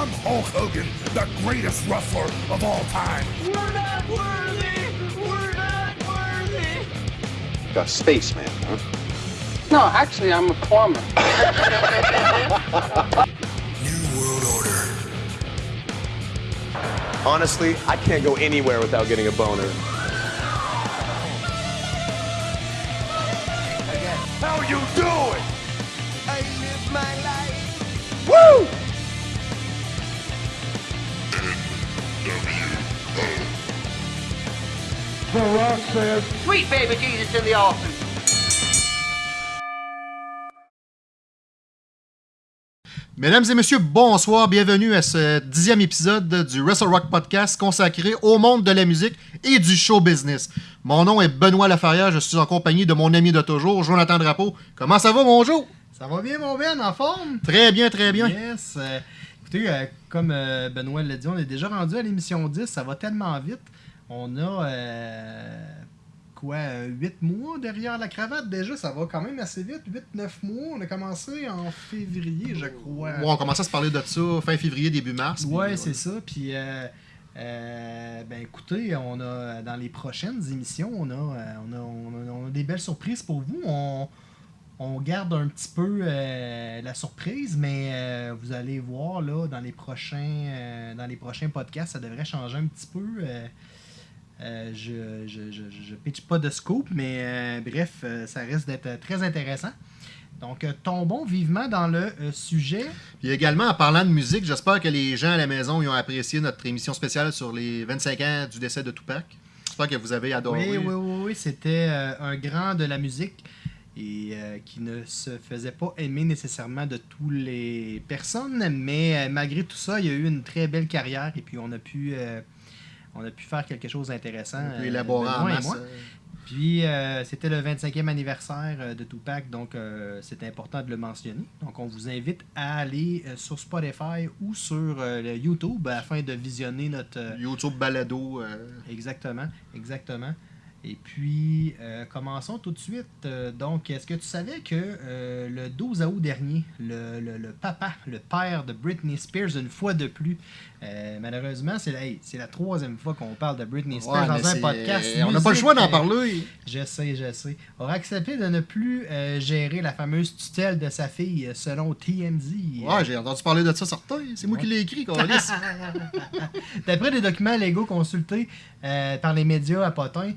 I'm Hulk Hogan, the greatest wrestler of all time. We're not worthy! We're not worthy! A spaceman, huh? No, actually, I'm a plumber. New World Order. Honestly, I can't go anywhere without getting a boner. How you doing? Sweet baby Jesus in the offing. Mesdames et messieurs, bonsoir, bienvenue à ce dixième épisode du Wrestle Rock Podcast consacré au monde de la musique et du show business. Mon nom est Benoît Lafarrière, je suis en compagnie de mon ami de toujours, Jonathan Drapeau. Comment ça va, mon Joe? Ça va bien, mon Ben, en forme? Très bien, très bien. Yes. euh, écoutez, euh, comme euh, Benoît l'a dit, on est déjà rendu à l'émission 10. Ça va tellement vite. On a, euh, quoi, 8 mois derrière la cravate? Déjà. Ça va quand même assez vite. 8-9 mois. On a commencé en février, je crois. Ouais, on commence à se parler de ça fin février, début mars. Ouais, euh, c'est ça. Puis, euh, euh, ben écoutez, on a dans les prochaines émissions, on a, on a, on a- on a des belles surprises pour vous. On, on garde un petit peu euh, la surprise, mais euh, vous allez voir là dans les prochains, euh, dans les prochains podcasts, ça devrait changer un petit peu. Euh, je, je, je, je pitch pas de scoop, mais euh, bref, euh, ça risque d'être très intéressant. Donc, tombons vivement dans le sujet. Puis également, en parlant de musique, j'espère que les gens à la maison ils ont apprécié notre émission spéciale sur les 25 ans du décès de Tupac. J'espère que vous avez adoré. Oui, oui, oui, oui, c'était un grand de la musique et euh, qui ne se faisait pas aimer nécessairement de toutes les personnes, mais euh, malgré tout ça, il y a eu une très belle carrière et puis on a pu, euh, on a pu faire quelque chose d'intéressant. On euh, élaborer en Benoît et masse. moi. euh, Puis euh, c'était le 25e anniversaire de Tupac, donc euh, c'est important de le mentionner. Donc on vous invite à aller sur Spotify ou sur euh, le YouTube afin de visionner notre, YouTube Balado. Exactement, exactement. Et puis, euh, commençons tout de suite. Euh, donc, est-ce que tu savais que euh, le 12 août dernier, le, le- le papa, le père de Britney Spears, une fois de plus, malheureusement, c'est la, hey, c'est la troisième fois qu'on parle de Britney Spears ouais, dans un podcast. On n'a pas le choix d'en parler. Je sais, je sais. Aura accepté de ne plus gérer la fameuse tutelle de sa fille selon TMZ. Ouais, j'ai entendu parler de ça certain. C'est moi qui l'ai écrit. D'après des documents légaux consultés par les médias à Potin,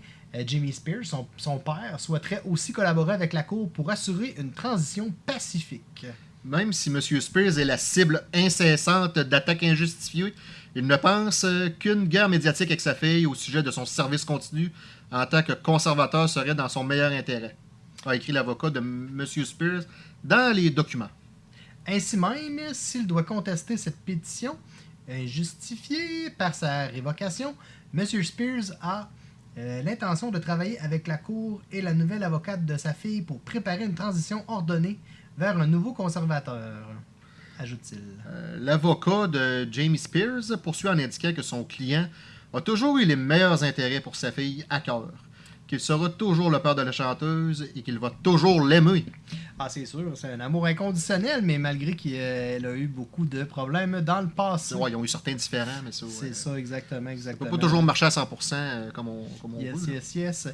Jimmy Spears, son, son père, souhaiterait aussi collaborer avec la Cour pour assurer une transition pacifique. Même si M. Spears est la cible incessante d'attaques injustifiées, il ne pense euh, qu'une guerre médiatique avec sa fille au sujet de son service continu en tant que conservateur serait dans son meilleur intérêt, a écrit l'avocat de M. Spears dans les documents. Ainsi même, s'il doit contester cette pétition injustifiée par sa révocation, M. Spears a euh, l'intention de travailler avec la Cour et la nouvelle avocate de sa fille pour préparer une transition ordonnée vers un nouveau conservateur, ajoute-t-il. Euh, L'avocat de Jamie Spears poursuit en indiquant que son client a toujours eu les meilleurs intérêts pour sa fille à cœur, qu'il sera toujours le père de la chanteuse et qu'il va toujours l'aimer. Ah, c'est sûr, c'est un amour inconditionnel, mais malgré qu'elle a eu beaucoup de problèmes dans le passé. Ouais, ils ont eu certains différents, mais ça. C'est ouais. ça, exactement, Ça peut exactement. pas toujours marcher à 100% euh, comme on, comme on Yes, veut. là. yes, yes.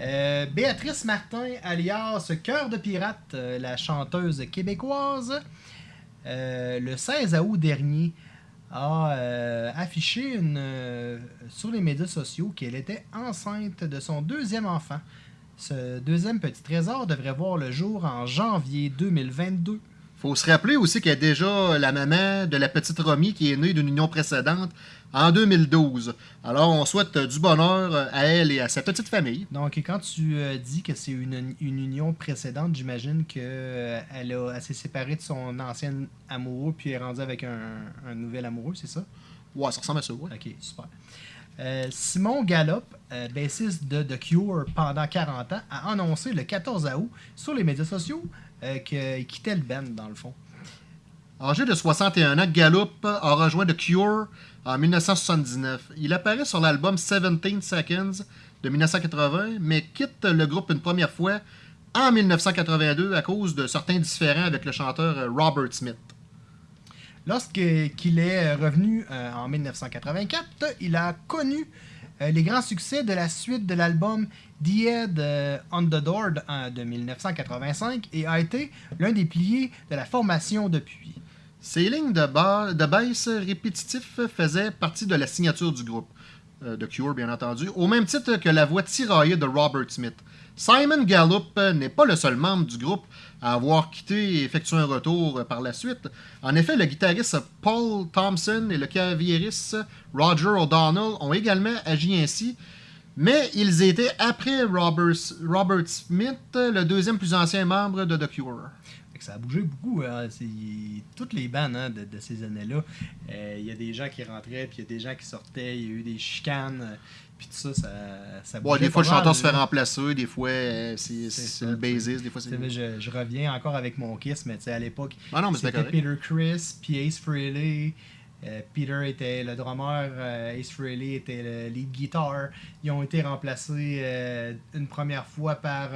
Euh, Béatrice Martin, alias Cœur de Pirate, euh, la chanteuse québécoise, euh, le 16 août dernier, a euh, affiché une, euh, sur les médias sociaux qu'elle était enceinte de son deuxième enfant. Ce deuxième petit trésor devrait voir le jour en janvier 2022. Faut se rappeler aussi qu'elle est déjà la maman de la petite Romy qui est née d'une union précédente en 2012. Alors, on souhaite euh, du bonheur euh, à elle et à sa petite famille. Donc, quand tu euh, dis que c'est une, une union précédente, j'imagine qu'elle elle s'est séparée de son ancien amoureux puis est rendue avec un, un nouvel amoureux, c'est ça? Ouais, ça ressemble à ça, ouais. Ok, super. Euh, Simon Gallop, euh, bassiste de The Cure pendant 40 ans, a annoncé le 14 août sur les médias sociaux euh, qu'il quittait le band, dans le fond. Âgé de 61 ans, Gallup a rejoint The Cure en 1979. Il apparaît sur l'album 17 Seconds de 1980, mais quitte le groupe une première fois en 1982 à cause de certains différends avec le chanteur Robert Smith. Lorsqu'il est revenu euh, en 1984, il a connu euh, les grands succès de la suite de l'album The Head euh, on the de, euh, de 1985 et a été l'un des piliers de la formation depuis. Ces lignes de, ba- de répétitifs faisaient partie de la signature du groupe, euh, de Cure bien entendu, au même titre que la voix tiraillée de Robert Smith. Simon Gallup n'est pas le seul membre du groupe à avoir quitté et effectué un retour par la suite. En effet, le guitariste Paul Thompson et le claviériste Roger O'Donnell ont également agi ainsi, mais ils étaient après Robert, Smith, le deuxième plus ancien membre de The Cure. Ça a bougé beaucoup. hein. Toutes les bandes hein, de, de ces années-là, euh, il y a des gens qui rentraient, puis il y a des gens qui sortaient, il y a eu des chicanes, euh, puis tout ça, ça, ça des fois, le chanteur se fait remplacer, des fois, euh, c'est le bassiste, des fois, c'est. Je, je reviens encore avec mon Kiss, mais tu sais, à l'époque, Ah c'était. Peter Chris, puis Ace Frehley. Euh, Peter était le drummer, euh, Ace Frehley était le lead guitar. Ils ont été remplacés une première fois par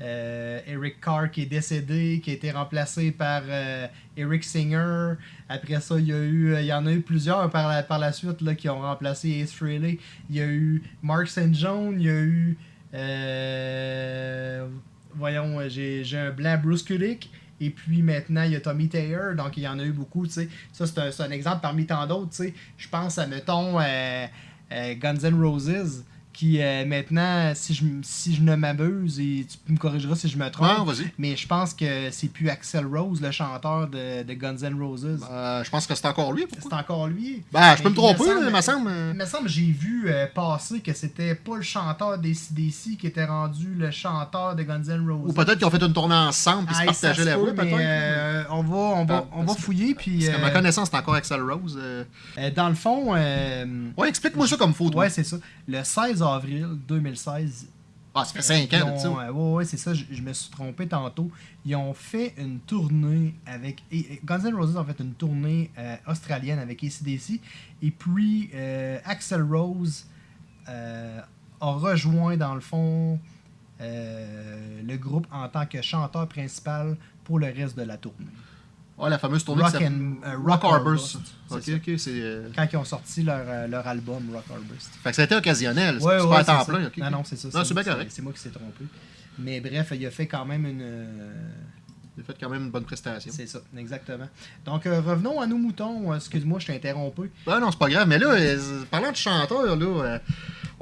euh, euh, Eric Carr qui est décédé, qui a été remplacé par euh, Eric Singer. Après ça, il y, a eu, il y en a eu plusieurs par la, suite là, qui ont remplacé Ace Frehley. Il y a eu Mark St. John, il y a eu. euh, voyons, j'ai un blanc Bruce Kulick. Et puis maintenant, il y a Tommy Taylor, donc il y en a eu beaucoup. Ça, c'est un, un exemple parmi tant d'autres. Je pense à, mettons, euh, euh, Guns N' Roses, qui euh, maintenant, si je, si je ne m'abuse, et tu me corrigeras si je me trompe, Ah, mais je pense que c'est plus Axel Rose, le chanteur de, de Guns N' Roses. Euh, je pense que c'est encore lui. C'est encore lui. Ben, je peux me tromper, il me semble. euh, Il me semble que j'ai vu euh, passer que c'était pas le chanteur des CDC qui était rendu le chanteur de Guns N' Roses. Ou peut-être qu'ils ont fait une tournée ensemble et se Ah, ça partageaient se la voix, peut-être. euh, on va, on va, Parce- on va fouiller. Puis, Parce qu'à ma euh, connaissance, c'est encore Axel Rose. euh. euh, dans le fond, euh, Ouais, explique-moi ça comme photo. ouais, c'est ça. Le 16 avril 2016, Ah, ça fait 5 ils ans, euh, ouais, ouais, c'est ça. Je, je me suis trompé tantôt. Ils ont fait une tournée avec. et- Guns N' Roses ont fait une tournée euh, australienne avec ACDC. Et puis, euh, Axel Rose euh, a rejoint, dans le fond, le groupe en tant que chanteur principal pour le reste de la tournée. Ah, la fameuse tournée Rock and- euh, Rock Rock Harvest. Harvest, Ok, ok, c'est. euh, Quand ils ont sorti leur, euh, leur album Rock Harvest. Fait que ça a été occasionnel. C'est Ouais, c'est ouais, pas à temps plein. ok, Non, non, c'est ça. Non, c'est bien correct. C'est moi qui s'est trompé. Mais bref, il a fait quand même une. euh, Il a fait quand même une bonne prestation. C'est ça, exactement. Donc, euh, revenons à nos moutons. Excuse-moi, je t'ai interrompu. Ben non, c'est pas grave. Mais là, parlant de chanteurs, là,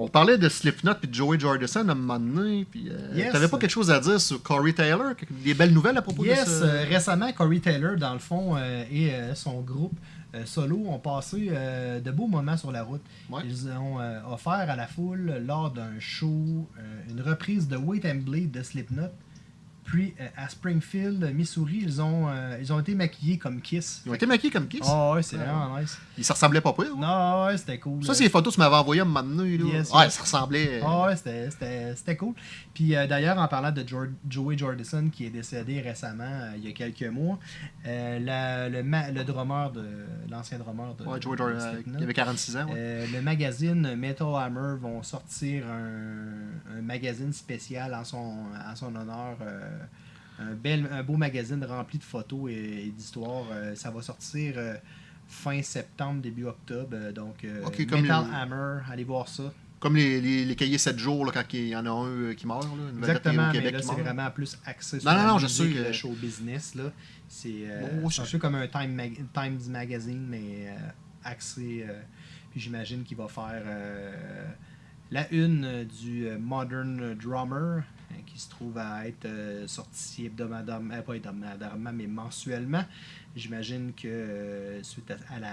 on parlait de Slipknot puis de Joey Jordison à un moment donné. Puis, euh, Yes. T'avais pas quelque chose à dire sur Corey Taylor? Des belles nouvelles à propos Yes, de ça? euh, récemment, Corey Taylor, dans le fond, euh, et euh, son groupe solo ont passé de beaux moments sur la route. Ouais. Ils ont offert à la foule, lors d'un show, une reprise de Wait and Bleed de Slipknot. Puis, euh, à Springfield, Missouri, ils ont, euh, ils ont été maquillés comme Kiss. Ils ont été maquillés comme Kiss? Ah ouais, c'est Ouais. vraiment nice. Ils se ressemblaient pas pire. Non, ouais, c'était cool. Ça, c'est les photos que tu m'avais envoyées à un moment donné. Là. Yes, ouais, yes. ça ressemblait. euh, Ah ouais, c'était- cool. Puis euh, d'ailleurs, en parlant de Joey Jordison, qui est décédé récemment, euh, il y a quelques mois, euh, la- le, ma- le drummer de l'ancien drummer de, Ouais, Joey euh, Slipknot, il avait 46 ans. ouais. euh, le magazine Metal Hammer vont sortir un, un magazine spécial en son, en son honneur. Un, bel, un beau magazine rempli de photos et, et d'histoires. Euh, ça va sortir euh, fin septembre, début octobre. Euh, donc, Metal Hammer, allez voir ça. Comme les, les, les cahiers 7 jours, là, quand il y en a un qui meurt. Là, Exactement, au mais Québec là, c'est vraiment plus axé sur Non, non, non, je sais, le show business. Là. C'est euh, Oh, c'est un peu comme un Time Mag- Times Magazine, mais euh, axé. euh, puis j'imagine qu'il va faire la une du Modern Drummer, qui se trouve à être euh, sorti hebdomadairement, euh, pas hebdomadairement, mais mensuellement. J'imagine que euh, suite à, à la,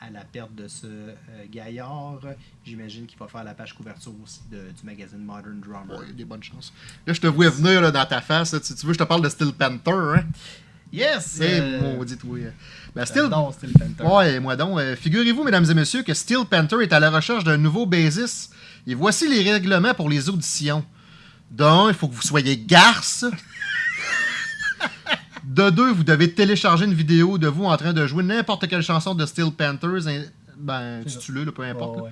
à la perte de ce euh, gaillard, j'imagine qu'il va faire la page couverture aussi de- du magazine Modern Drummer. A des bonnes chances. Là, je te vois venir là, dans ta face. là. Tu, tu veux je te parle de Steel Panther, hein? Yes! Eh, maudit, oui. Ben, Steel... j'adore Steel Panther. Ouais, moi donc. Figurez-vous, mesdames et messieurs, que Steel Panther est à la recherche d'un nouveau bassiste. Et voici les règlements pour les auditions. D'un, il faut que vous soyez garce. De deux, vous devez télécharger une vidéo de vous en train de jouer n'importe quelle chanson de Steel Panthers. hein, Ben, ça. là, peu importe. Ouais.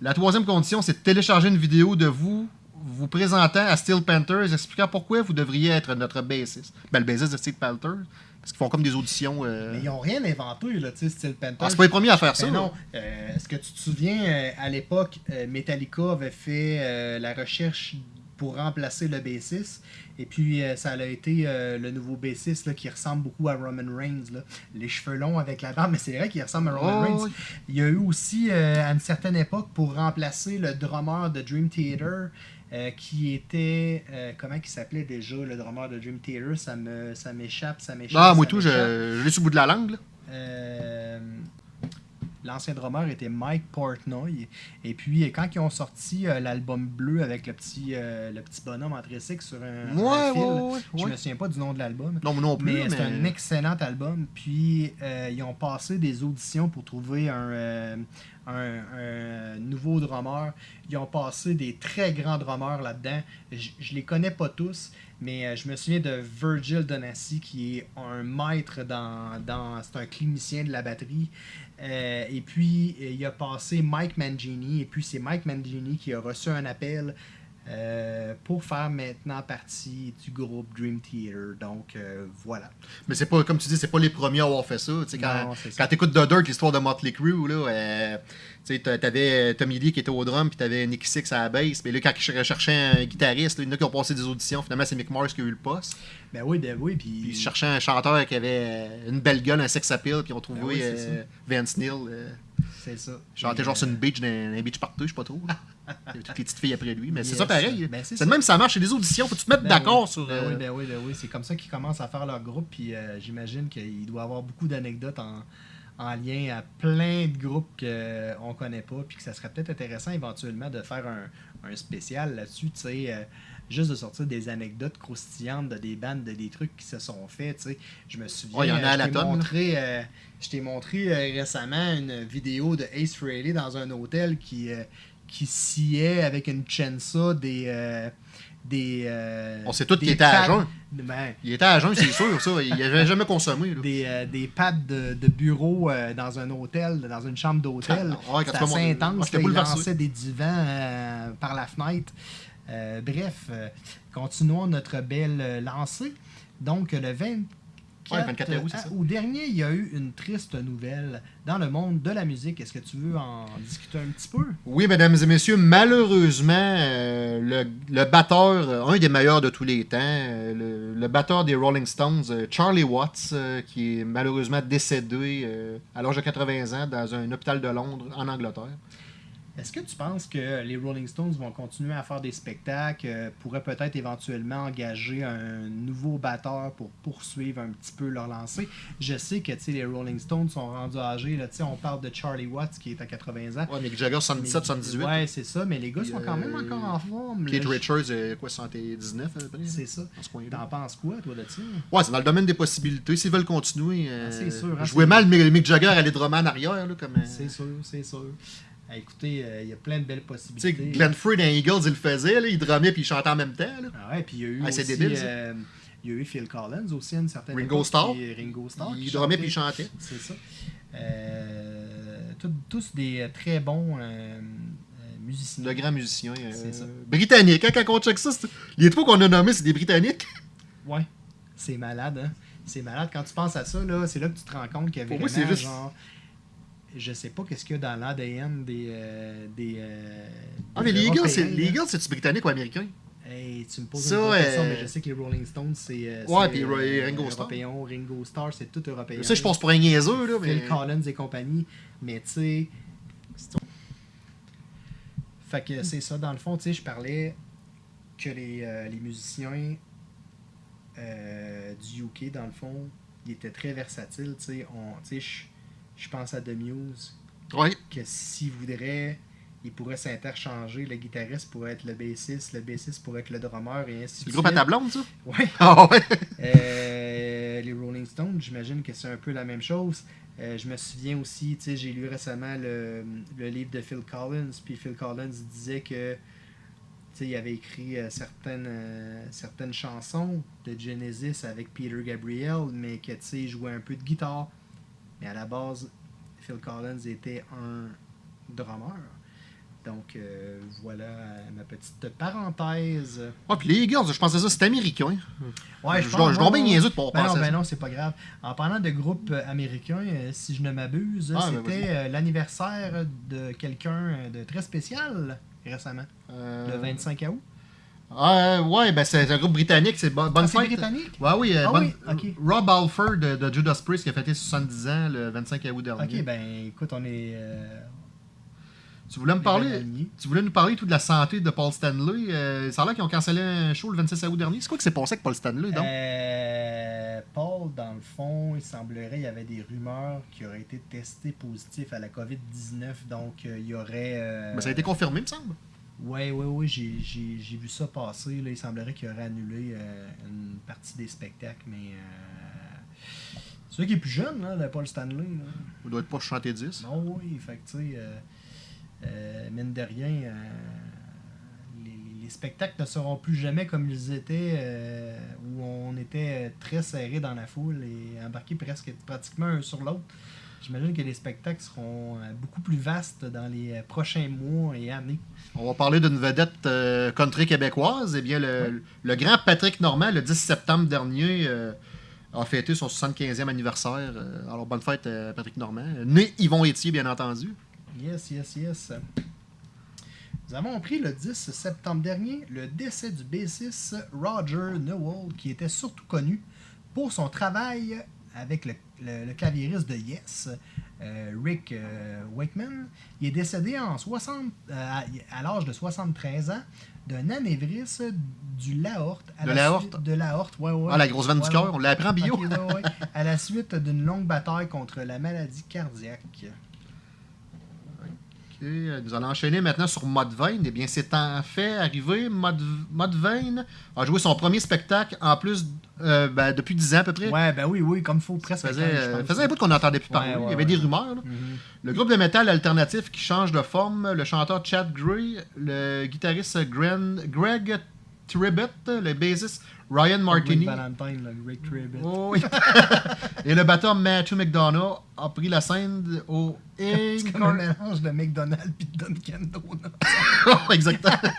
La troisième condition, c'est de télécharger une vidéo de vous, vous présentant à Steel Panthers, expliquant pourquoi vous devriez être notre bassiste. Ben, le bassiste de Steel Panthers, parce qu'ils font comme des auditions. euh, Mais ils n'ont rien inventé, là, tu sais, Steel Panther. Ah, c'est pas les premiers à faire ça. Ben là. non. Euh, Est-ce que tu te souviens, euh, à l'époque, Metallica avait fait la recherche pour remplacer le bassiste. Et puis, euh, ça a été euh, le nouveau bassiste là, qui ressemble beaucoup à Roman Reigns. là. Les cheveux longs avec la barbe, mais c'est vrai qu'il ressemble à Roman Oh, Reigns. oui. Il y a eu aussi, euh, à une certaine époque, pour remplacer le drummer de Dream Theater, euh, qui était. euh, comment il s'appelait déjà, le drummer de Dream Theater? Ça m'échappe, ça m'échappe. Ah, moi tout, je, je l'ai sur le bout de la langue. là. Euh, L'ancien drummer était Mike Portnoy. Et puis, quand ils ont sorti euh, l'album bleu avec le petit, euh, le petit bonhomme en tricycle sur un, Ouais, un fil, ouais, ouais, je me souviens pas du nom de l'album. Non, non plus. Mais Mais, c'est un excellent album. Puis euh, ils ont passé des auditions pour trouver un, euh, un- un nouveau drummer. Ils ont passé des très grands drummers là-dedans. Je, je les connais pas tous, mais euh, je me souviens de Virgil Donassi qui est un maître dans. dans c'est un clinicien de la batterie. Euh, et puis euh, il a passé Mike Mangini. Et puis c'est Mike Mangini qui a reçu un appel. Euh, pour faire maintenant partie du groupe Dream Theater. Donc euh, voilà. mais c'est pas, comme tu dis, c'est pas les premiers à avoir fait ça. Tu quand quand t'écoutes The Dirt, l'histoire de Motley Crue, là, euh, tu t'avais Tommy Lee qui était au drum, puis t'avais Nicky Six à la bass. Mais là, quand ils recherchaient un guitariste, là, il y en a qui ont passé des auditions. Finalement, c'est Mick Mars qui a eu le poste. Ben oui, ben oui, puis... Ils cherchaient un chanteur qui avait une belle gueule, un sex appeal, puis ils ont trouvé Ben oui, Vince Neil. euh, C'est ça. chantait genre sur une beach, un beach partout, je sais pas trop. toutes les petites filles après lui. Mais c'est ça pareil. Ben, c'est de même, ça marche. C'est des auditions. Faut que tu te mettes ben d'accord oui. sur. Ben euh, oui, ben oui, ben oui. C'est comme ça qu'ils commencent à faire leur groupe, puis euh, j'imagine qu'il doit y avoir beaucoup d'anecdotes en, en lien à plein de groupes qu'on connaît pas, puis que ça serait peut-être intéressant éventuellement de faire un, un spécial là-dessus, tu sais, euh, juste de sortir des anecdotes croustillantes de des bandes, de des trucs qui se sont faits, tu sais. Je me souviens, Ouais, il y en a euh, à je la tonne, montré, euh, je t'ai montré euh, récemment une vidéo de Ace Frehley dans un hôtel qui, euh, qui sciait avec une chensa des... euh, des euh, On sait tous qu'il était à jeun. ben, Il était à jeun, c'est sûr, ça. Il avait jamais consommé. là. des, euh, des pads de, de bureau euh, dans un hôtel, dans une chambre d'hôtel. Ah, ouais, quand C'était assez intense. là, il lançait des divans par la fenêtre. Bref, continuons notre belle lancée. Donc, le 24, Ouais, 24 août, c'est ça. août dernier, il y a eu une triste nouvelle dans le monde de la musique. Est-ce que tu veux en discuter un petit peu? Oui, mesdames et messieurs, malheureusement, euh, le, le batteur, euh, un des meilleurs de tous les temps, euh, le, le batteur des Rolling Stones, euh, Charlie Watts, euh, qui est malheureusement décédé euh, à l'âge de 80 ans dans un hôpital de Londres, en Angleterre. Est-ce que tu penses que les Rolling Stones vont continuer à faire des spectacles, euh, pourraient peut-être éventuellement engager un nouveau batteur pour poursuivre un petit peu leur lancée? Je sais que les Rolling Stones sont rendus âgés. Là, on parle de Charlie Watts qui est à 80 ans. Ouais, Mick Jagger, 77, Mais- 78. Ouais, c'est ça, mais les gars sont quand même euh, encore en forme. là. Je- Richards, euh, quoi, 79 à peu près? C'est ça. T'en penses quoi, toi, de ça? Ouais, c'est dans le domaine des possibilités. S'ils veulent continuer. euh, Ah, sûr, hein, je jouais c'est- mal Mick Mick Jagger à en arrière. Là, comme, euh, C'est sûr, c'est sûr. Ah, écoutez, euh, il y a plein de belles Tu sais, possibilités. Glenn Frey dans Eagles, il le faisait. Là, il drummait puis il chantait en même temps. Là. Ah ouais, puis il y a eu Ah, aussi, débile, euh, il y a eu Phil Collins aussi à une certaine Ringo Starr. Ringo Starr. il drummait puis il chantait. C'est ça. Euh, tout- tous des très bons musiciens. De grands musiciens. C'est ça. Britanniques. Hein, quand on check ça, les trois qu'on a nommés, c'est des Britanniques. Ouais. C'est malade, hein? C'est malade. Quand tu penses à ça, là, c'est là que tu te rends compte qu'il y avait Pour moi, vraiment, juste- genre... Je sais pas qu'est-ce qu'il y a dans l'ADN des... euh, des, euh, Ah, mais des les Eagles, les c'est-tu britannique ou américain? Hey, tu me poses Ça, une question, euh, mais je sais que les Rolling Stones, c'est... euh, Ouais, puis euh, Ringo Starr. européen. Ringo Starr, c'est tout européen. Ça, je pense pour un niaiseux. Là, mais... Phil Collins et compagnie. Mais tu sais. Fait que c'est ça, dans le fond, tu sais, je parlais que les, les musiciens du UK, dans le fond, ils étaient très versatiles, tu sais. Je- pense à The Muse, Ouais. que s'ils voudraient, ils pourraient s'interchanger. Le guitariste pourrait être le bassiste, le bassiste pourrait être le drummer, et ainsi de le groupe à suite. ta blonde, ça? Ouais. Ah ouais. Euh, les Rolling Stones, j'imagine que c'est un peu la même chose. Euh, je me souviens aussi, tu sais, j'ai lu récemment le, le livre de Phil Collins, puis Phil Collins disait que il avait écrit euh, certaines, euh, certaines chansons de Genesis avec Peter Gabriel, mais que il jouait un peu de guitare. Mais à la base, Phil Collins était un drummer. Donc, euh, voilà ma petite parenthèse. Ah, puis les Eagles, je pensais ça, c'était américain. Ouais, Je pense- je ouais, bien niaiseux de pas Ben non, penser à ben ça. non, c'est pas grave. En parlant de groupe euh, américain, euh, si je ne m'abuse, Ah, ben c'était l'anniversaire de quelqu'un de très spécial récemment, Euh, le 25 août. Ah, ouais, ben c'est un groupe britannique, c'est Bo- bonne Ah, fête. britannique? Ouais, oui, euh, Ah bonne- oui. Rob Alford de, de Judas Priest qui a fêté 70 ans le 25 août dernier. Ok, ben écoute, on est. euh, Tu voulais me parler, tu voulais nous parler tout de la santé de Paul Stanley. Euh, ça a l'air qu'ils ont cancellé un show le 26 août dernier. C'est quoi qui s'est passé avec Paul Stanley, donc? Euh, Paul, dans le fond, il semblerait il y avait des rumeurs qui auraient été testés positifs à la COVID-19. Donc, euh, il y aurait. euh, Ben, ça a été confirmé, me semble. Oui, oui, oui, j'ai, j'ai, j'ai vu ça passer. Là. Il semblerait qu'il aurait annulé euh, une partie des spectacles, mais. Euh... C'est celui qui est plus jeune, là, le Paul Stanley. Là. Il doit être pas chanté 10. Non, oui, fait que, tu sais, euh, euh, mine de rien, les, les spectacles ne seront plus jamais comme ils étaient, où on était très serré dans la foule et embarqué presque pratiquement un sur l'autre. J'imagine que les spectacles seront euh, beaucoup plus vastes dans les euh, prochains mois et années. On va parler d'une vedette euh, country québécoise. Eh bien, le, le grand Patrick Normand, le 10 septembre dernier, euh, a fêté son 75e anniversaire. Alors, bonne fête, Patrick Normand. Né Yvon Étier, bien entendu. Yes, yes, yes. Nous avons appris le 10 septembre dernier le décès du bassiste Roger Newell, qui était surtout connu pour son travail avec le, le- le claviériste de Yes, euh, Rick euh, Wakeman. Il est décédé en 60, euh, à, à l'âge de 73 ans d'un anévrisme du l'aorte. De la l'aorte? suite- De l'aorte, ouais, ouais. Ah, la grosse veine Ouais, du cœur, on l'a appris en bio. Ok, ouais, ouais. À la suite d'une longue bataille contre la maladie cardiaque. Euh, nous allons enchaîner maintenant sur Mudvayne. Eh bien, c'est en fait arrivé. Mudvayne a joué son premier spectacle en plus euh, ben, depuis 10 ans à peu près. Ouais, ben oui, oui, comme il faut presque. Ça faisait, euh, pense. faisait un bout qu'on n'entendait plus parler. ouais, Il y avait des rumeurs. là. Mhm. Le groupe de métal alternatif qui change de forme, le chanteur Chad Gray, le guitariste Gren- Greg Tribbett, le bassiste Ryan Martini. Rick Valentine, là, Rick Tribbett. Oh, oui. Et le batteur Matthew McDonough a pris la scène au C'est comme un mélange de McDonald's et de Dunkin' Donuts. Exactement.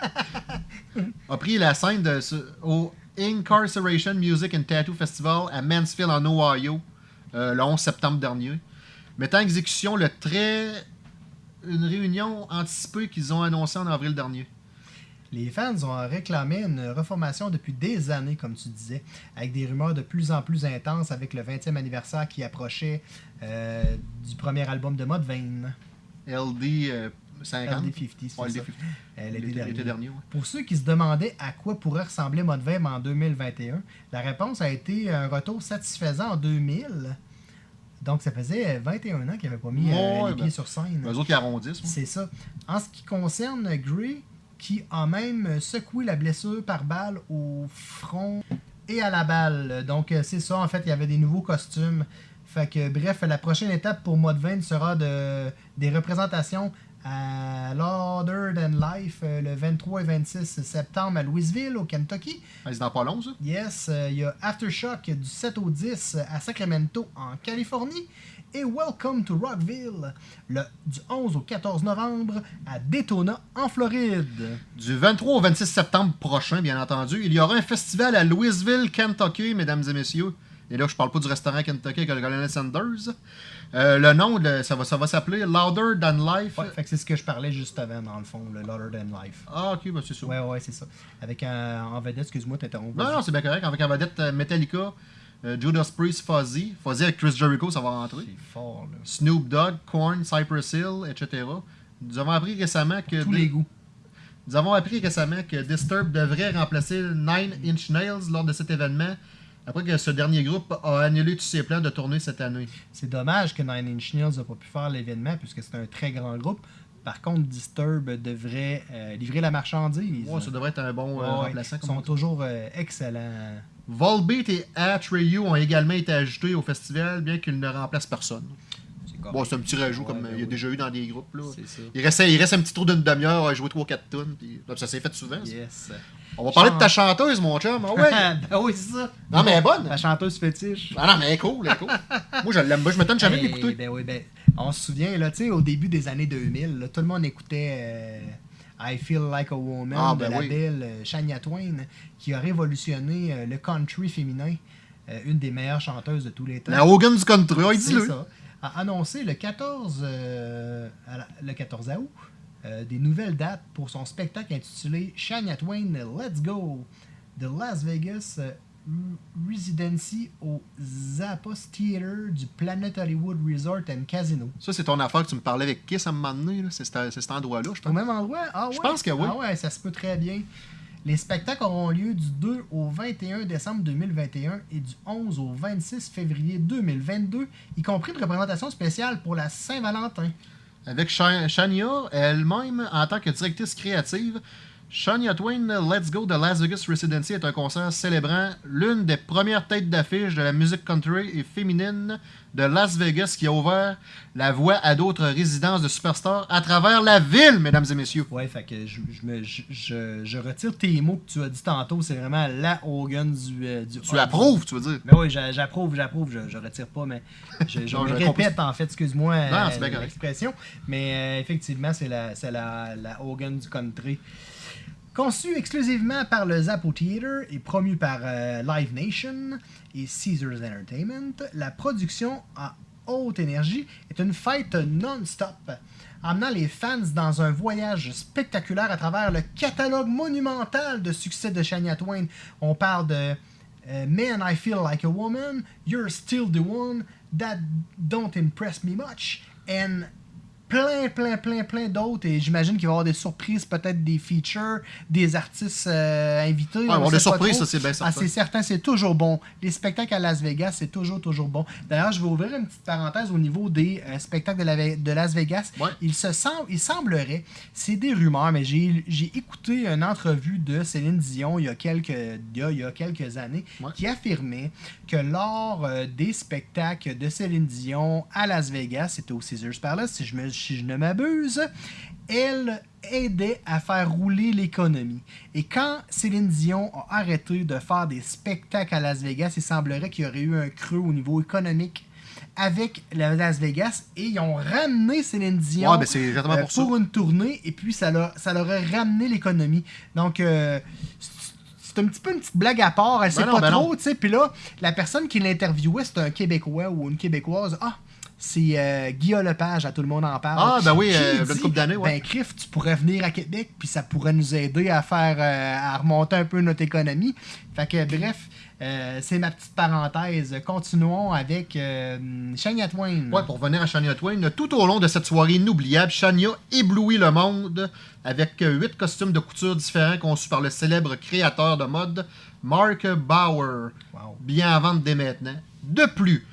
a pris la scène de, ce- au Incarceration Music and Tattoo Festival à Mansfield en Ohio euh, le 11 septembre dernier, mettant en exécution le très une réunion anticipée qu'ils ont annoncée en avril dernier. Les fans ont réclamé une reformation depuis des années, comme tu disais, avec des rumeurs de plus en plus intenses avec le 20e anniversaire qui approchait euh, du premier album de Mudvayne, LD euh, 50. LD50, c'est Ouais, ça. LD50. Euh, l'été L'été- dernier. l'été dernier, ouais. Pour ceux qui se demandaient à quoi pourrait ressembler Mudvayne en 2021, la réponse a été un retour satisfaisant en 2000. Donc ça faisait 21 ans qu'ils n'avaient pas mis euh, Ouais, les ben, pieds sur scène. Eux autres qui arrondissent. C'est ça. En ce qui concerne Gray, qui a même secoué la blessure par balle au front et à la balle. Donc, euh, c'est ça. En fait, il y avait des nouveaux costumes. Fait que, bref, la prochaine étape pour Mudvayne sera de, des représentations à Louder Than Life euh, le 23 et 26 septembre à Louisville, au Kentucky. Ah, C'est dans pas long, ça? Yes, euh, il y a Aftershock du 7 au 10 à Sacramento, en Californie. Et Welcome to Rockville, le, du 11 au 14 novembre à Daytona, en Floride. Du 23 au 26 septembre prochain, bien entendu, il y aura un festival à Louisville, Kentucky, mesdames et messieurs. Et là, je parle pas du restaurant Kentucky avec le colonel Sanders. Euh, le nom, ça va, ça va s'appeler Louder Than Life. Ouais, c'est ce que je parlais juste avant, dans le fond, le Louder Than Life. Ah, ok, bah c'est ça. Ouais, ouais, c'est ça. Avec un, en vedette, excuse-moi, t'interromps. Non, non, c'est bien correct. Avec en vedette euh, Metallica, euh, Judas Priest, Fuzzy. Fuzzy avec Chris Jericho, ça va rentrer. C'est fort, là. Snoop Dogg, Korn, Cypress Hill, etc. Nous avons appris récemment que. Tous les goûts. Nous avons appris récemment que Disturbed devrait remplacer Nine Inch Nails lors de cet événement, après que ce dernier groupe a annulé tous ses plans de tournée cette année. C'est dommage que Nine Inch Nails n'a pas pu faire l'événement, puisque c'est un très grand groupe. Par contre, Disturb devrait euh, livrer la marchandise. Ouais, ça devrait être un bon euh, Ouais, remplaçant. Ils sont toujours euh, excellents. Volbeat et Atreyu ont également été ajoutés au festival, bien qu'ils ne remplacent personne. Bon, c'est un petit rajout Ouais, comme ben il y a oui. déjà eu dans des groupes. Là. Ça. Il, restait, il reste un petit tour d'une demi-heure à jouer 3-4 tonnes. Puis... Ça s'est fait souvent. ça. Yes. On va parler de ta chanteuse, mon chum. Ah ouais. ben oui, c'est ça. non, mais elle est bonne. La chanteuse fétiche. Ah non, mais elle est cool. Elle est cool. Moi, je l'aime. Moi, je m'étonne jamais Hey, l'écouter. Ben oui, ben, on se souvient, là, tu sais, au début des années 2000, là, tout le monde écoutait euh, I Feel Like a Woman Ah, de ben la oui. belle euh, Shania Twain, qui a révolutionné euh, le country féminin, euh, une des meilleures chanteuses de tous les temps. La Hogan du country. C'est dis-le. ça. A annoncé le 14, euh, à la- le 14 août des nouvelles dates pour son spectacle intitulé Shania Twain Let's Go de Las Vegas Residency au Zappos Theater du Planet Hollywood Resort and Casino. Ça, c'est ton affaire que tu me parlais avec Kiss à un moment donné. C'est cet endroit-là, je Au pense. même endroit? Ah ouais? Je pense que oui. Ah ouais, ça se peut très bien. Les spectacles auront lieu du 2 au 21 décembre 2021 et du 11 au 26 février 2022, y compris une représentation spéciale pour la Saint-Valentin. Avec Sha- Shania elle-même en tant que directrice créative. Shania Twain Let's Go de Las Vegas Residency est un concert célébrant l'une des premières têtes d'affiche de la musique country et féminine de Las Vegas qui a ouvert la voie à d'autres résidences de superstars à travers la ville, mesdames et messieurs. Ouais, fait que je, je, me- je, je- je retire tes mots que tu as dit tantôt. C'est vraiment la Hogan du. euh, du Tu approuves, tu veux dire? Mais oui, j'a- j'approuve, j'approuve. Je, retire pas, mais je, Non, me répète en fait, excuse-moi euh, l'expression. Mais euh, effectivement, c'est la, la, la Hogan du country. Conçu exclusivement par le Zappo Theater et promu par euh, Live Nation et Caesars Entertainment, la production à haute énergie est une fête non-stop, amenant les fans dans un voyage spectaculaire à travers le catalogue monumental de succès de Shania Twain. On parle de euh, Man, I Feel Like a Woman, You're Still the One, That Don't Impress Me Much, and plein, plein, plein, plein d'autres. Et j'imagine qu'il va y avoir des surprises, peut-être des features, des artistes euh, invités. Ouais, on avoir des surprises, trop. ça, c'est bien Ah, certain. c'est certain, c'est toujours bon. Les spectacles à Las Vegas, c'est toujours, toujours bon. D'ailleurs, je vais ouvrir une petite parenthèse au niveau des euh, spectacles de, la Ve- de Las Vegas. Ouais. Il, se semble, il semblerait, c'est des rumeurs, mais j'ai j'ai écouté une entrevue de Céline Dion il y a quelques, il y a, il y a quelques années Ouais. qui affirmait que lors euh, des spectacles de Céline Dion à Las Vegas, c'était au Caesars Palace, si je, me, si je ne m'abuse, elle aidait à faire rouler l'économie. Et quand Céline Dion a arrêté de faire des spectacles à Las Vegas, il semblerait qu'il y aurait eu un creux au niveau économique avec la Las Vegas et ils ont ramené Céline Dion Ouais, ben, euh, pour une tournée et puis ça leur, ça leur a ramené l'économie. Donc euh, c'est- un petit peu une petite blague à part, elle sait Ben non, pas ben trop, tu sais. Puis là, la personne qui l'interviewait, c'est un Québécois ou une Québécoise. Ah, c'est euh, Guillaume Lepage, à tout le monde en parle. Ah, ben oui, Qui euh, dit, une couple d'années, ouais. Ben, Criff, tu pourrais venir à Québec, puis ça pourrait nous aider à faire, euh, à remonter un peu notre économie. Fait que, bref, euh, c'est ma petite parenthèse. Continuons avec euh, Shania Twain. Ouais, pour revenir à Shania Twain, tout au long de cette soirée inoubliable, Shania éblouit le monde avec huit costumes de couture différents conçus par le célèbre créateur de mode Mark Bauer, Wow. bien à vendre dès maintenant. De plus,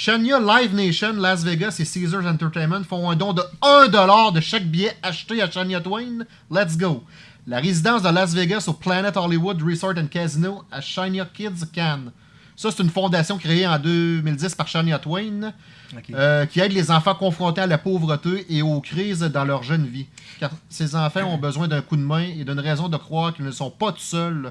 Shania Live Nation, Las Vegas et Caesars Entertainment font un don de 1$ de chaque billet acheté à Shania Twain. Let's go! La résidence de Las Vegas au Planet Hollywood Resort and Casino à Shania Kids Can. Ça, c'est une fondation créée en 2010 par Shania Twain euh, qui aide les enfants confrontés à la pauvreté et aux crises dans leur jeune vie. Car ces enfants ont besoin d'un coup de main et d'une raison de croire qu'ils ne sont pas tout seuls.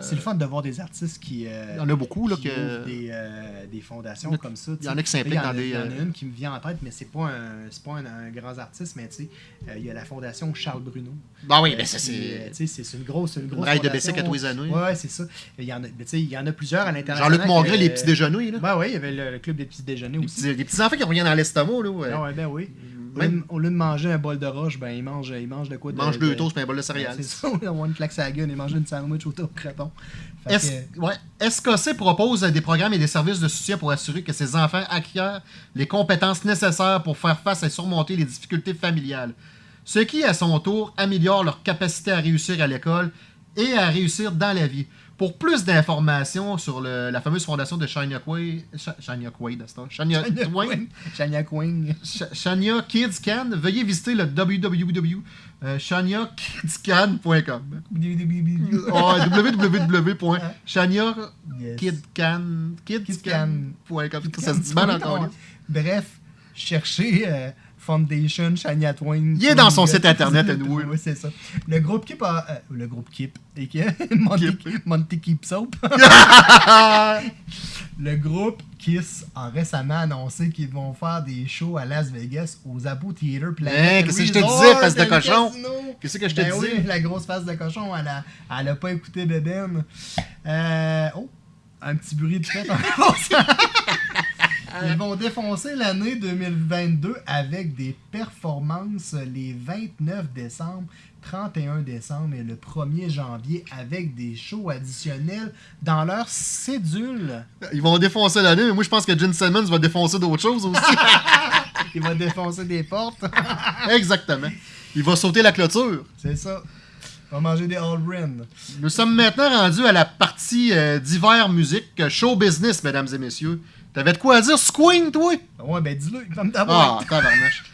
C'est le fun de voir des artistes qui. euh, Il y en a beaucoup, là, qui que- des, euh, des fondations a- comme ça. il y en a qui s'impliquent dans des, Il y en a euh, une qui me vient en tête, mais c'est pas un, pas un, un grand artiste, mais tu sais, euh, il y a la fondation Charles Bruno. Bah oui, Euh, ben ça, euh, c'est. tu sais, c'est une grosse, une grosse braille de. Bessic à tous les années. Ouais, c'est ça. Il y en a, ben, tu sais, il y en a plusieurs à l'international. Jean-Luc que- les petits déjeuners, là. Ben oui, il y avait le, club des petits déjeuners les, aussi. petits, les petits enfants qui reviennent dans l'estomac, là. ouais. Ah ouais, ben oui. Au lieu, Même- de, au lieu de manger un bol de roche, ben il mange, il mange de quoi de, mangent deux de- toasts et un bol de Ben, céréales. C'est ça, on a une claque à la gueule et manger une sandwich au. Fait S- que- ouais. SKC propose des programmes et des services de soutien pour assurer que ces enfants acquièrent les compétences nécessaires pour faire face et surmonter les difficultés familiales? Ce qui, à son tour, améliore leur capacité à réussir à l'école et à réussir dans la vie. Pour plus d'informations sur le- la fameuse fondation de Shania Quaid, Sha- Shania Quaid, Shania Queen. Shania Queen. Sh- Shania Kids Can, veuillez visiter le www.shaniakidscan.com. Oh, www.shaniakidcan.com. Kidscan. Ça se dit mal encore. Bref, cherchez euh, Foundation Shania Twain. Il est dans son site internet, à nous. Oui, c'est ça. Le groupe Kip a. euh, le groupe Kip. Et que, Monty, Monty Keep Soap. le groupe Kiss a récemment annoncé qu'ils vont faire des shows à Las Vegas aux Abu Theater Planet Hein, qu'est-ce que je te disais, face de cochon? Qu'est-ce que je te Ben disais? oui, la grosse face de cochon, elle a, elle a pas écouté Beben. Euh, oh, un petit bruit de fête en. Ils vont défoncer l'année 2022 avec des performances les 29 décembre, 31 décembre et le 1er janvier avec des shows additionnels dans leur cédule. Ils vont défoncer l'année, mais moi je pense que Gene Simmons va défoncer d'autres choses aussi. Il va défoncer des portes. Exactement. Il va sauter la clôture. C'est ça. Il va manger des Allbrin. Nous sommes maintenant rendus à la partie euh, d'hiver musique, show business, mesdames et messieurs. T'avais de quoi à dire, Queen, toi? Ouais, ben dis-le, il va me Ah, tabarnache.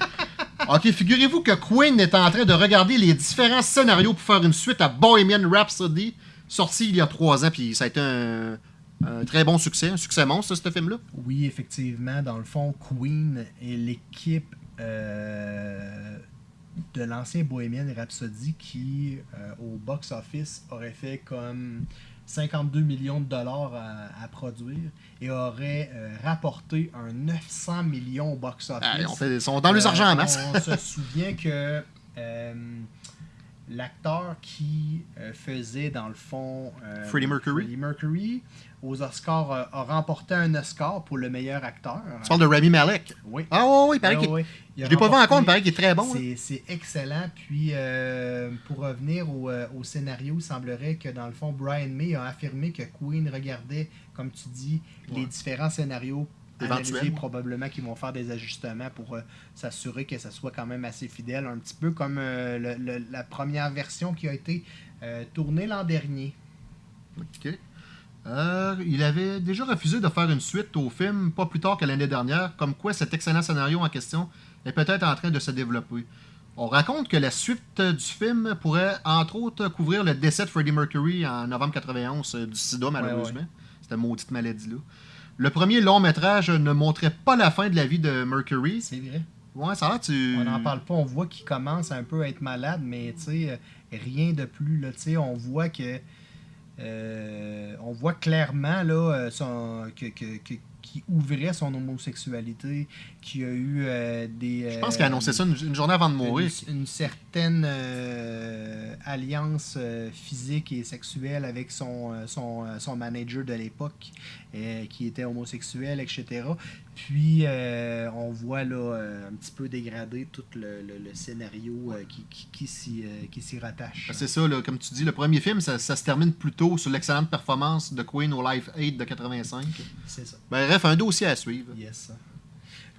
ok, figurez-vous que Queen est en train de regarder les différents scénarios pour faire une suite à Bohemian Rhapsody, sorti il y a trois ans, puis ça a été un, un très bon succès, un succès monstre, ce film-là. Oui, effectivement, dans le fond, Queen et l'équipe euh, de l'ancien Bohemian Rhapsody qui, euh, au box-office, aurait fait comme 52 millions de dollars à, à produire et aurait euh, rapporté un 900 millions au box-office. Fait- ils sont dans les argent en masse. On se souvient que euh, l'acteur qui euh, faisait, dans le fond, Freddie Mercury. Freddie Mercury, aux Oscars, euh, a remporté un Oscar pour le meilleur acteur. Tu parles de Rami Malek. Oui. Ah oui, oui, il paraît Ouais, qu'il... ouais. Il Je l'ai pas vu encore, mais il paraît qu'il est très bon. C'est- excellent. Puis, euh, pour revenir au, euh, au scénario, il semblerait que, dans le fond, Brian May a affirmé que Queen regardait, comme tu dis, les différents scénarios analysés, probablement qu'ils vont faire des ajustements pour euh, s'assurer que ça soit quand même assez fidèle. Un petit peu comme euh, le- le- la première version qui a été euh, tournée l'an dernier. Ok. Euh, il avait déjà refusé de faire une suite au film pas plus tard que l'année dernière, comme quoi cet excellent scénario en question est peut-être en train de se développer. On raconte que la suite du film pourrait, entre autres, couvrir le décès de Freddie Mercury en novembre 91 euh, du sida, malheureusement. Cette maudite maladie-là. Le premier long métrage ne montrait pas la fin de la vie de Mercury. C'est vrai. Ouais, ça a l'air, tu. On n'en parle pas. On voit qu'il commence un peu à être malade, mais tu sais, euh, rien de plus. Là, on voit que. Euh, on voit clairement là, euh, son, que, que, que- qu'il ouvrait son homosexualité, qu'il y a eu euh, des. Je pense qu'il a annoncé ça une, une journée avant de mourir. Une, une certaine euh, alliance physique et sexuelle avec son, son, son manager de l'époque euh, qui était homosexuel, etc. Puis euh, on voit là euh, un petit peu dégradé tout le, le- le scénario qui, qui, qui s'y rattache. Ben, C'est ça, là, comme tu dis, le premier film, ça, ça se termine plutôt sur l'excellente performance de Queen au Live 8 de 85. C'est ça. Ben, bref, un dossier à suivre. Yes.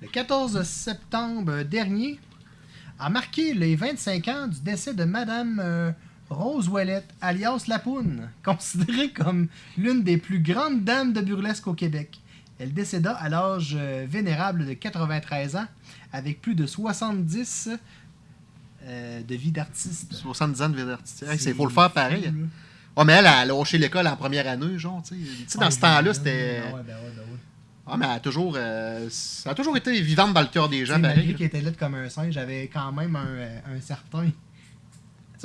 Le 14 septembre dernier a marqué les 25 ans du décès de Madame Rose Ouellette, alias Lapoune, considérée comme l'une des plus grandes dames de burlesque au Québec. Elle décéda à l'âge euh, vénérable de 93 ans, avec plus de 70 euh, de vie d'artiste. 70 ans de vie artistique. Hey, C'est Il faut le faire pareil. fou, là. Ouais, mais elle a lâché l'école en première année, genre, tu sais. Dans ce temps-là, c'était. Ah ouais, ben ouais, ben ouais. Ah, mais elle a toujours. euh, ça a toujours été vivante dans le cœur des gens, malgré qu'il était là comme un singe, j'avais quand même un, un certain.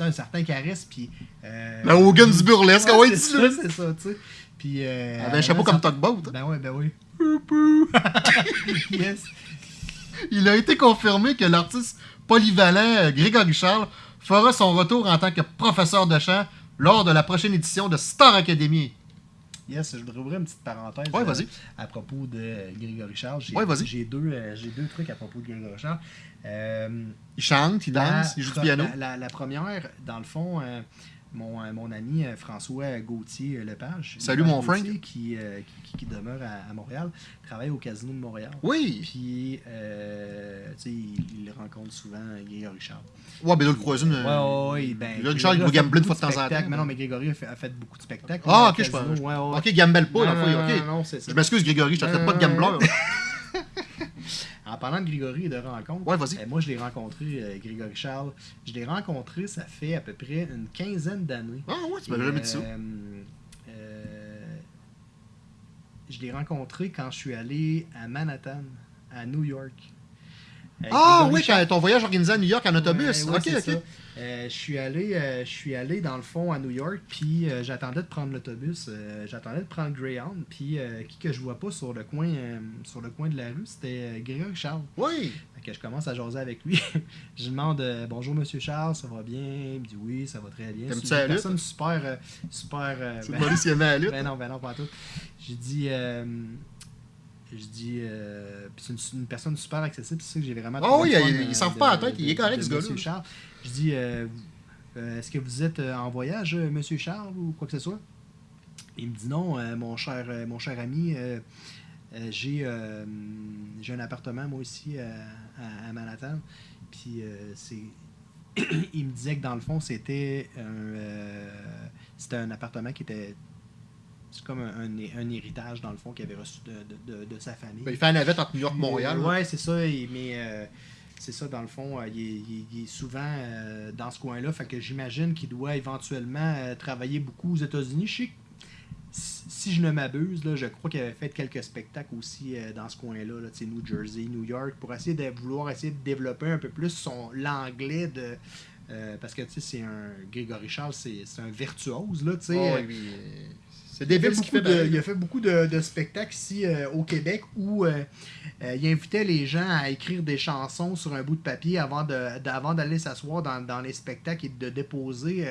Un certain charisme. Puis. Euh, Le Hogan du burlesque, ah ouais, c'est dis-le. ça, c'est ça, tu sais. Puis. Euh, avait un chapeau comme Tugboat. hein. Ben ouais, ben oui. yes. Il a été confirmé que l'artiste polyvalent euh, Grégory Charles fera son retour en tant que professeur de chant lors de la prochaine édition de Star Academy. Yes, je voudrais ouvrir une petite parenthèse Ouais, euh, vas-y. à propos de Grégory Charles. J'ai, Ouais. J'ai deux, euh, j'ai deux trucs à propos de Grégory Charles. Euh, Il chante, il La- danse, il joue du piano? La, la- la première, dans le fond, euh, mon, euh, mon ami François Gauthier Lepage. Salut, mon Frank. Gauthier, Qui, euh, qui, demeure à, à Montréal, travaille au Casino de Montréal. Oui! Puis, tu sais, il, il rencontre souvent Grégory Charles. Ouais, ben là, le croisé. Ouais, ouais, ouais, ben, Grégory Charles, il gambler une fois de temps en temps. Mais non, mais Grégory a fait, a fait beaucoup de spectacles. Ah, ok, je pense. Ouais, ouais. Ok, gamble pas, la Non, fois. non, Ok. non, non, c'est ça. Je m'excuse, Grégory, je te traite pas de gambler. En parlant de Grégory et de rencontres, Ouais, vas-y. euh, moi je l'ai rencontré, euh, Grégory Charles. Je l'ai rencontré, ça fait à peu près une quinzaine d'années. Ah ouais, tu m'avais jamais dit ça. Euh, euh, je l'ai rencontré quand je suis allé à Manhattan, à New York. Ah oui, ton voyage organisé à New York en autobus. Ouais, ok, ok. ça. Euh, je suis allé, euh, je suis allé dans le fond à New York, puis euh, j'attendais de prendre l'autobus, j'attendais de prendre Greyhound, puis qui que je vois pas sur le coin, sur le coin de la rue, c'était Grégory Charles. Oui. Fait que je commence à jaser avec lui. je lui demande bonjour Monsieur Charles, ça va bien Il me dit oui, ça va très bien. C'est la une lutte? super, super. C'est ben- ben non, ben non, pas tout. J'ai dit. Euh, je dis. euh, c'est une, une personne super accessible, c'est ça que j'ai vraiment. Trouvé oui, il- il euh, s'en fout de- pas la tête, il est correct, ce gars-là. Monsieur Charles. Je dis. euh, euh, Est-ce que vous êtes euh, en voyage, euh, Monsieur Charles, ou quoi que ce soit? Il me dit non, euh, mon, cher, euh, mon cher ami. euh, euh, j'ai euh, j'ai un appartement moi aussi euh, à, à Manhattan. Puis euh, c'est. il me disait que dans le fond, c'était un, euh, c'était un appartement qui était. C'est comme un, un- un héritage, dans le fond, qu'il avait reçu de, de- de- de sa famille. Ben, il fait un navette entre New York et Montréal. Ouais, c'est ça. mais euh, c'est ça, dans le fond, euh, il, est, il souvent euh, dans ce coin-là. Fait que j'imagine qu'il doit éventuellement travailler beaucoup aux États-Unis. Je sais si si je ne m'abuse, là, je crois qu'il avait fait quelques spectacles aussi dans ce coin-là, là, New Jersey, New York, pour essayer de vouloir essayer de développer un peu plus son l'anglais de. euh, parce que tu sais, c'est un. Grégory Charles, c'est un virtuose, là, tu sais. Oh, oui, euh, C'est il, débile ce qu'il fait. de, il a fait beaucoup de, de spectacles ici euh, au Québec où euh, euh, il invitait les gens à écrire des chansons sur un bout de papier avant d'aller s'asseoir dans, dans les spectacles et de déposer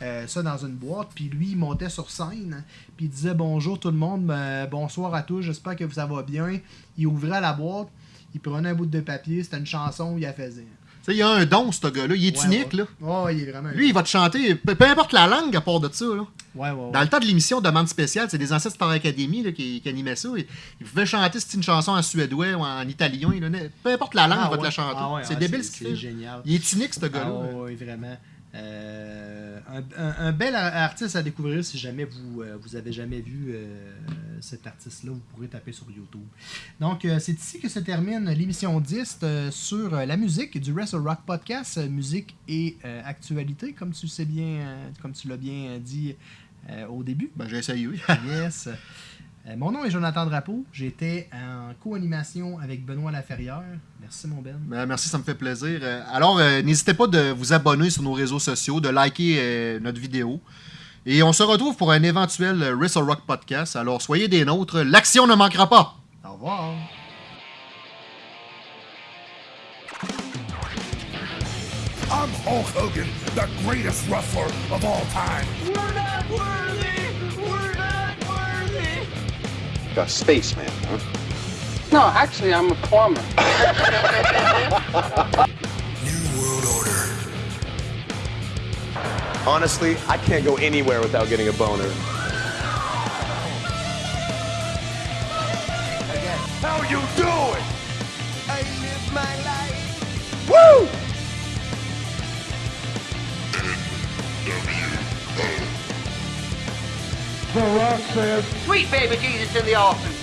ça dans une boîte. Puis lui, il montait sur scène, puis il disait bonjour tout le monde, bonsoir à tous, j'espère que ça va bien. Il ouvrait la boîte, il prenait un bout de papier, c'était une chanson, il la faisait. Il a un don, ce gars-là. Il est Ouais, unique, ouais. là. Ouais, il est vraiment. Lui, il va te chanter, peu, peu importe la langue à part de ça. Là. Ouais, ouais, ouais. Dans le temps de l'émission Demande spéciale, c'est des ancêtres Star Academy là, qui, qui animaient ça. Ils pouvaient chanter c'est une chanson en suédois ou en italien. là, peu importe la langue, Ah il va te la chanter. Ah c'est débile ce qu'il C'est fait. génial. Il est unique, ce gars-là. Ah, oui, vraiment. Euh, un, un- un bel ar- artiste à découvrir si jamais vous euh, vous avez jamais vu euh, cet artiste-là, vous pourrez taper sur YouTube. Donc, euh, c'est ici que se termine l'émission 10 euh, sur la musique du Wrestle Rock Podcast, musique et actualité, comme tu sais bien, comme tu l'as bien dit au début. Ben, j'ai essayé, oui. Yes. Euh, mon nom est Jonathan Drapeau. J'étais en co-animation avec Benoît Laferrière. Merci, mon Ben. Ben, merci, ça me fait plaisir. Euh, Alors, euh, n'hésitez pas de vous abonner sur nos réseaux sociaux, de liker euh, notre vidéo. Et on se retrouve pour un éventuel Wrestle Rock podcast. Alors, soyez des nôtres. L'action ne manquera pas. Au revoir. I'm Hulk Hogan, the greatest wrestler of all time. We're not worthy! A spaceman, huh? No, actually, I'm a plumber. New World Order. Honestly, I can't go anywhere without getting a boner. How you doing? I live my life! Woo! Sweet baby Jesus in the office.